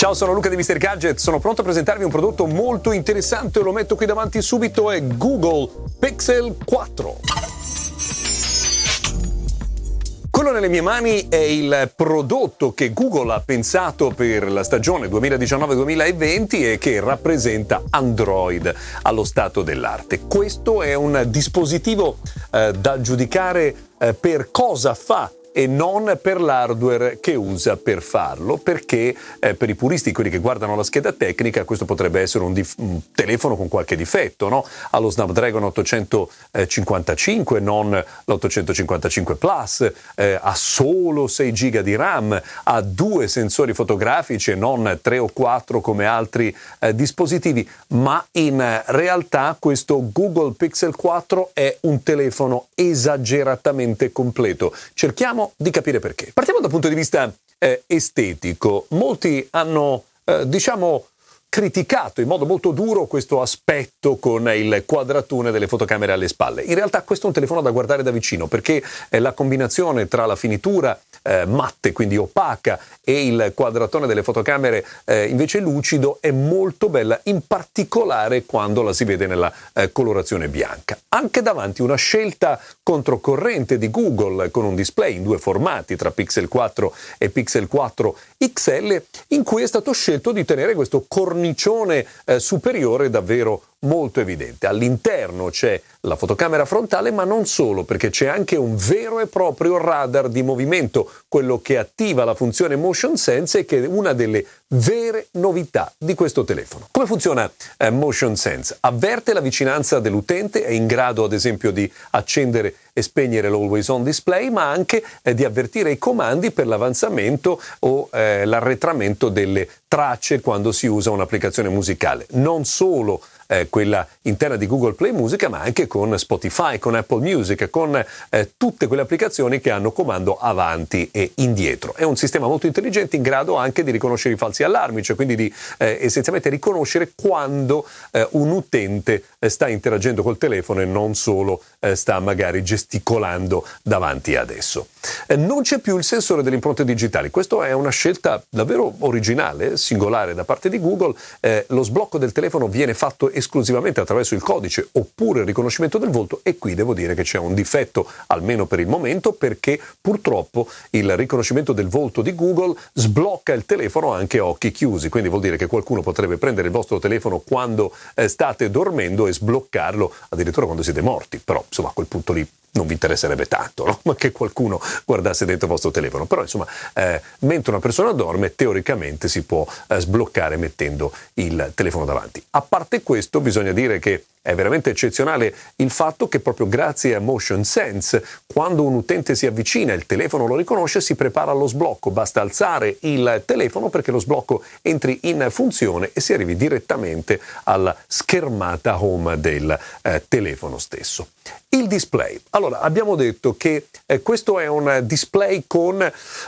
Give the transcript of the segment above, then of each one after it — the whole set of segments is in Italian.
Ciao, sono Luca di Mr. Gadget, sono pronto a presentarvi un prodotto molto interessante, lo metto qui davanti subito, è Google Pixel 4. Quello nelle mie mani è il prodotto che Google ha pensato per la stagione 2019-2020 e che rappresenta Android allo stato dell'arte. Questo è un dispositivo eh, da giudicare eh, per cosa fa e non per l'hardware che usa per farlo, perché eh, per i puristi, quelli che guardano la scheda tecnica, questo potrebbe essere un, dif- un telefono con qualche difetto, no? Ha lo Snapdragon 855, non l'855 Plus, eh, ha solo 6 GB di RAM, ha due sensori fotografici e non 3 o 4 come altri eh, dispositivi, ma in realtà questo Google Pixel 4 è un telefono esageratamente completo. Cerchiamo Cerchiamo di capire perché. Partiamo dal punto di vista eh, estetico. Molti hanno, eh, diciamo, criticato in modo molto duro questo aspetto con il quadratone delle fotocamere alle spalle. In realtà questo è un telefono da guardare da vicino perché eh, la combinazione tra la finitura eh, matte, quindi opaca, e il quadratone delle fotocamere eh, invece lucido è molto bella, in particolare quando la si vede nella eh, colorazione bianca. Anche davanti una scelta controcorrente di Google con un display in due formati tra Pixel 4 e Pixel 4 XL in cui è stato scelto di tenere questo cornicione eh, superiore davvero molto evidente. All'interno c'è la fotocamera frontale, ma non solo, perché c'è anche un vero e proprio radar di movimento, quello che attiva la funzione Motion Sense e che è una delle vere novità di questo telefono. Come funziona eh, Motion Sense? Avverte la vicinanza dell'utente, è in grado ad esempio di accendere e spegnere l'always on display, ma anche eh, di avvertire i comandi per l'avanzamento o eh, l'arretramento delle tracce quando si usa un'applicazione musicale. Non solo eh, quella interna di Google Play Music, ma anche con Spotify, con Apple Music, con eh, tutte quelle applicazioni che hanno comando avanti e indietro. È un sistema molto intelligente in grado anche di riconoscere i falsi allarmi, cioè quindi di eh, essenzialmente riconoscere quando eh, un utente eh, sta interagendo col telefono e non solo eh, sta magari gesticolando davanti ad esso. non c'è più il sensore delle impronte digitali, questa è una scelta davvero originale, singolare da parte di Google. lo sblocco del telefono viene fatto esclusivamente attraverso il codice oppure il riconoscimento del volto e qui devo dire che c'è un difetto, almeno per il momento, perché purtroppo il riconoscimento del volto di Google sblocca il telefono anche a occhi chiusi, quindi vuol dire che qualcuno potrebbe prendere il vostro telefono quando eh, state dormendo e sbloccarlo addirittura quando siete morti, però insomma a quel punto lì non vi interesserebbe tanto no? ma che qualcuno guardasse dentro il vostro telefono. Però insomma, eh, mentre una persona dorme, teoricamente si può eh, sbloccare mettendo il telefono davanti. A parte questo, bisogna dire che è veramente eccezionale il fatto che proprio grazie a Motion Sense, quando un utente si avvicina il telefono lo riconosce, si prepara allo sblocco. Basta alzare il telefono perché lo sblocco entri in funzione e si arrivi direttamente alla schermata home del eh, telefono stesso. Il display. Allora, abbiamo detto che eh, questo è un display con,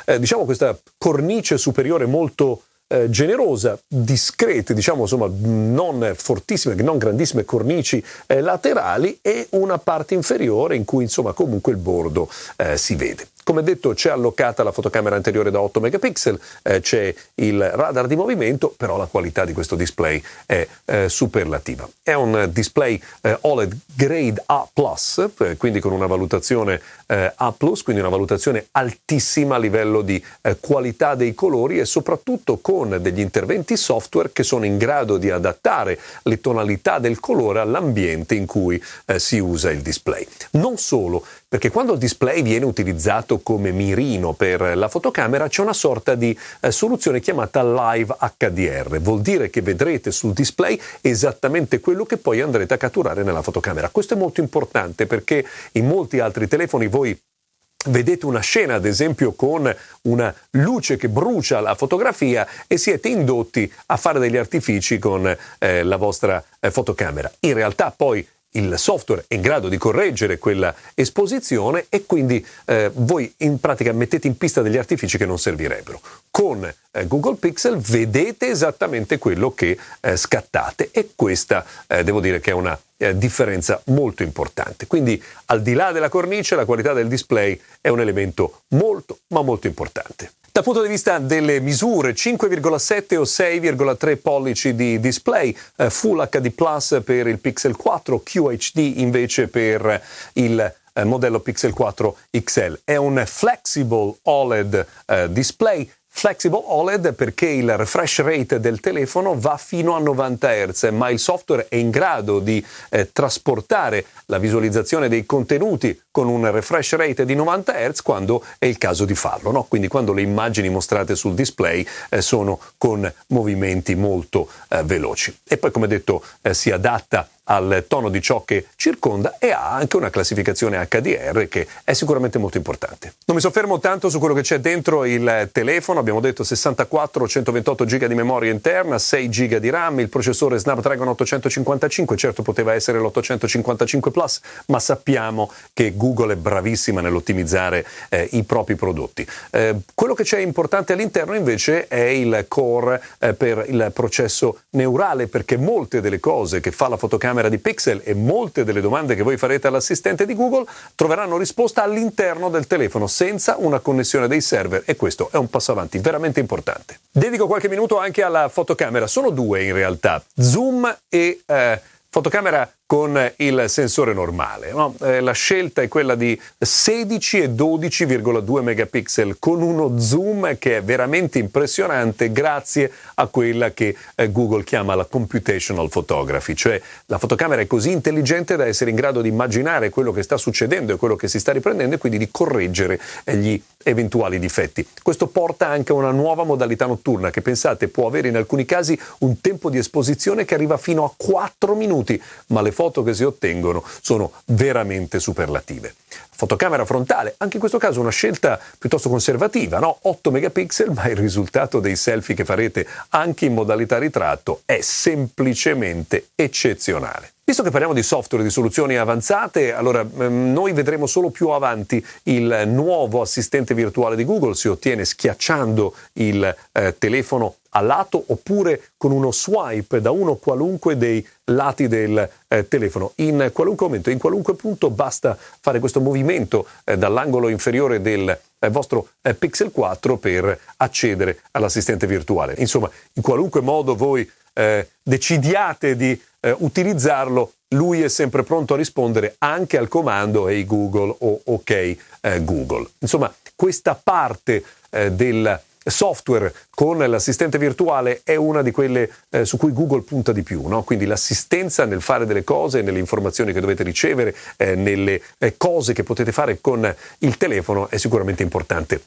eh, diciamo, questa cornice superiore molto eh, generosa, discrete, diciamo insomma non fortissime, non grandissime cornici eh, laterali e una parte inferiore in cui insomma comunque il bordo eh, si vede. Come detto c'è allocata la fotocamera anteriore da 8 megapixel, eh, c'è il radar di movimento, però la qualità di questo display è eh, superlativa. È un display eh, OLED Grade A+, eh, quindi con una valutazione eh, A+, quindi una valutazione altissima a livello di eh, qualità dei colori e soprattutto con degli interventi software che sono in grado di adattare le tonalità del colore all'ambiente in cui si usa il display. Non solo, perché quando il display viene utilizzato come mirino per la fotocamera c'è una sorta di eh, soluzione chiamata Live HDR, vuol dire che vedrete sul display esattamente quello che poi andrete a catturare nella fotocamera. Questo è molto importante perché in molti altri telefoni voi vedete una scena, ad esempio, con una luce che brucia la fotografia e siete indotti a fare degli artifici con eh, la vostra eh, fotocamera. In realtà poi il software è in grado di correggere quella esposizione e quindi eh, voi in pratica mettete in pista degli artifici che non servirebbero. Con eh, Google Pixel vedete esattamente quello che eh, scattate e questa eh, devo dire che è una eh, differenza molto importante. Quindi al di là della cornice la qualità del display è un elemento molto ma molto importante. Dal punto di vista delle misure, 5,7 o 6,3 pollici di display, eh, Full HD Plus per il Pixel 4, QHD invece per il eh, modello Pixel 4 XL. È un flexible OLED eh, display Flexible OLED perché il refresh rate del telefono va fino a 90 Hz, ma il software è in grado di eh, trasportare la visualizzazione dei contenuti con un refresh rate di 90 Hz quando è il caso di farlo, no? quindi quando le immagini mostrate sul display eh, sono con movimenti molto eh, veloci. E poi come detto eh, si adatta al tono di ciò che circonda e ha anche una classificazione HDR che è sicuramente molto importante. Non mi soffermo tanto su quello che c'è dentro il telefono, abbiamo detto 64 128 GB di memoria interna, 6 GB di RAM, il processore Snapdragon 855, certo poteva essere l'855 Plus, ma sappiamo che Google è bravissima nell'ottimizzare eh, i propri prodotti. Eh, quello che c'è importante all'interno invece è il core eh, per il processo neurale perché molte delle cose che fa la fotocamera di Pixel e molte delle domande che voi farete all'assistente di Google troveranno risposta all'interno del telefono senza una connessione dei server e questo è un passo avanti veramente importante. Dedico qualche minuto anche alla fotocamera, sono due in realtà, zoom e eh, fotocamera con il sensore normale. No? Eh, la scelta è quella di 16 e 12,2 megapixel con uno zoom che è veramente impressionante grazie a quella che eh, Google chiama la computational photography, cioè la fotocamera è così intelligente da essere in grado di immaginare quello che sta succedendo e quello che si sta riprendendo e quindi di correggere eh, gli eventuali difetti. Questo porta anche a una nuova modalità notturna che pensate può avere in alcuni casi un tempo di esposizione che arriva fino a 4 minuti, ma le foto che si ottengono sono veramente superlative. Fotocamera frontale, anche in questo caso una scelta piuttosto conservativa, no? 8 megapixel, ma il risultato dei selfie che farete anche in modalità ritratto è semplicemente eccezionale. Visto che parliamo di software, di soluzioni avanzate, allora ehm, noi vedremo solo più avanti il nuovo assistente virtuale di Google, si ottiene schiacciando il eh, telefono a lato oppure con uno swipe da uno qualunque dei lati del eh, telefono. In qualunque momento, in qualunque punto basta fare questo movimento eh, dall'angolo inferiore del eh, vostro eh, Pixel 4 per accedere all'assistente virtuale. Insomma, in qualunque modo voi eh, decidiate di eh, utilizzarlo, lui è sempre pronto a rispondere anche al comando Hey Google o OK Google. Insomma, questa parte del software con l'assistente virtuale è una di quelle eh, su cui Google punta di più, no? quindi l'assistenza nel fare delle cose, nelle informazioni che dovete ricevere, eh, nelle eh, cose che potete fare con il telefono è sicuramente importante.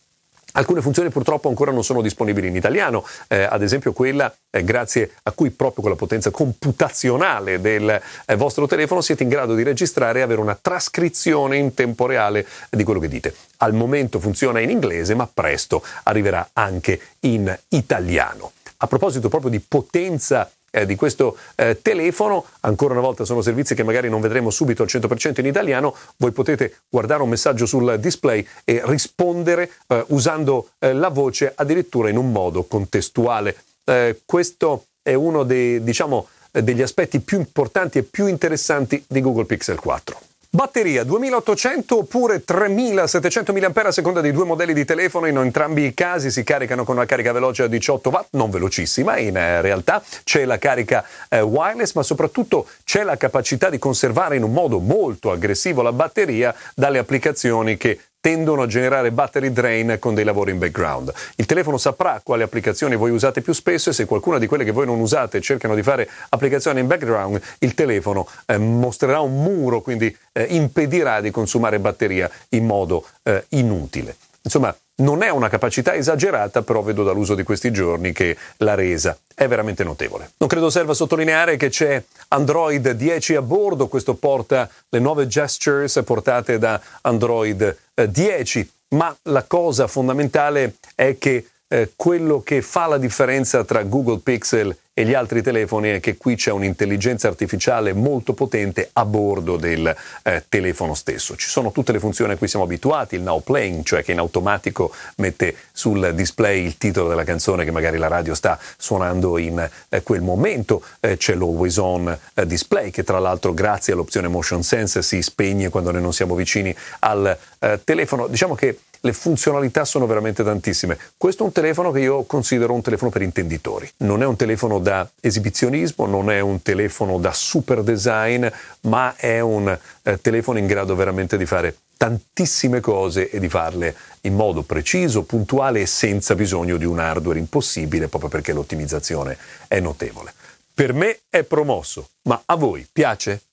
Alcune funzioni purtroppo ancora non sono disponibili in italiano, eh, ad esempio quella eh, grazie a cui proprio con la potenza computazionale del eh, vostro telefono siete in grado di registrare e avere una trascrizione in tempo reale di quello che dite. Al momento funziona in inglese, ma presto arriverà anche in italiano. A proposito proprio di potenza eh, di questo eh, telefono. Ancora una volta sono servizi che magari non vedremo subito al 100% in italiano. Voi potete guardare un messaggio sul display e rispondere eh, usando eh, la voce addirittura in un modo contestuale. Eh, questo è uno dei, diciamo, degli aspetti più importanti e più interessanti di Google Pixel 4. Batteria 2800 oppure 3700 mAh a seconda dei due modelli di telefono, in entrambi i casi si caricano con una carica veloce a 18 watt, non velocissima. In eh, realtà, c'è la carica eh, wireless ma soprattutto c'è la capacità di conservare in un modo molto aggressivo la batteria dalle applicazioni che tendono a generare battery drain con dei lavori in background. Il telefono saprà quali applicazioni voi usate più spesso e se qualcuna di quelle che voi non usate cercano di fare applicazioni in background, il telefono eh, mostrerà un muro, quindi eh, impedirà di consumare batteria in modo eh, inutile. Insomma, non è una capacità esagerata, però vedo dall'uso di questi giorni che la resa è veramente notevole. Non credo serva sottolineare che c'è Android 10 a bordo, questo porta le nuove gestures portate da Android 10, eh, ma la cosa fondamentale è che eh, quello che fa la differenza tra Google Pixel e gli altri telefoni è che qui c'è un'intelligenza artificiale molto potente a bordo del eh, telefono stesso. Ci sono tutte le funzioni a cui siamo abituati, il now playing, cioè che in automatico mette sul display il titolo della canzone che magari la radio sta suonando in eh, quel momento, eh, c'è l'always on eh, display che tra l'altro grazie all'opzione motion sense si spegne quando noi non siamo vicini al eh, telefono. Diciamo che le funzionalità sono veramente tantissime. Questo è un telefono che io considero un telefono per intenditori. Non è un telefono da esibizionismo, non è un telefono da super design, ma è un eh, telefono in grado veramente di fare tantissime cose e di farle in modo preciso, puntuale e senza bisogno di un hardware impossibile, proprio perché l'ottimizzazione è notevole. Per me è promosso, ma a voi piace?